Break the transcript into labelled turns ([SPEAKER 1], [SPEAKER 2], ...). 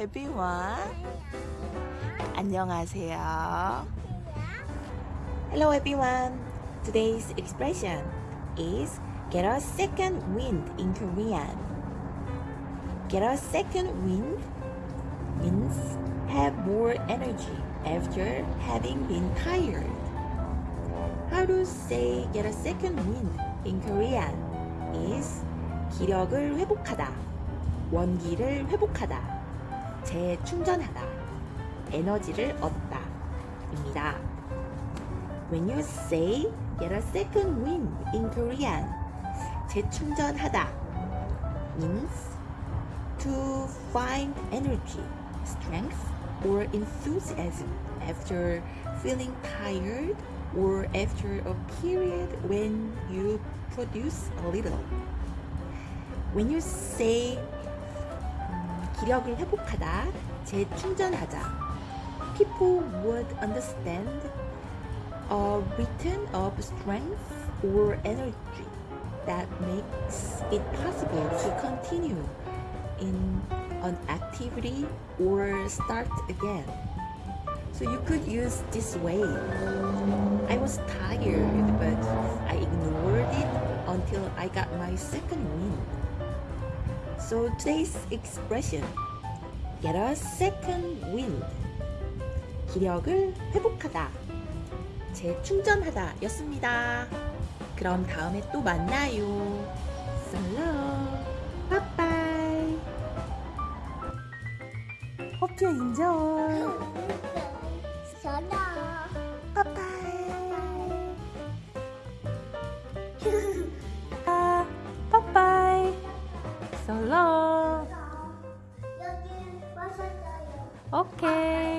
[SPEAKER 1] everyone. 안녕하세요. Hello everyone. Today's expression is get a second wind in Korean. Get a second wind means have more energy after having been tired. How to say get a second wind in Korean is 기력을 회복하다, 원기를 회복하다, 재충전하다, 에너지를 얻다 입니다. When you say get a second wind in Korean, 재충전하다 means to find energy, strength, or enthusiasm after feeling tired or after a period when you produce a little. When you say 음, 기력을 회복하다, 재충전하자, people would understand a return of strength or energy that makes it possible to continue in an activity or start again. So you could use this way. I was tired, but I ignored it until I got my second wind. So today's expression, get a second wind. 기력을 회복하다, 재충전하다 였습니다. 그럼 다음에 또 만나요. So long. Bye-bye. Hope you enjoy.
[SPEAKER 2] 전화.
[SPEAKER 1] Bye-bye. 아,
[SPEAKER 2] Halo. Oke.
[SPEAKER 1] Okay.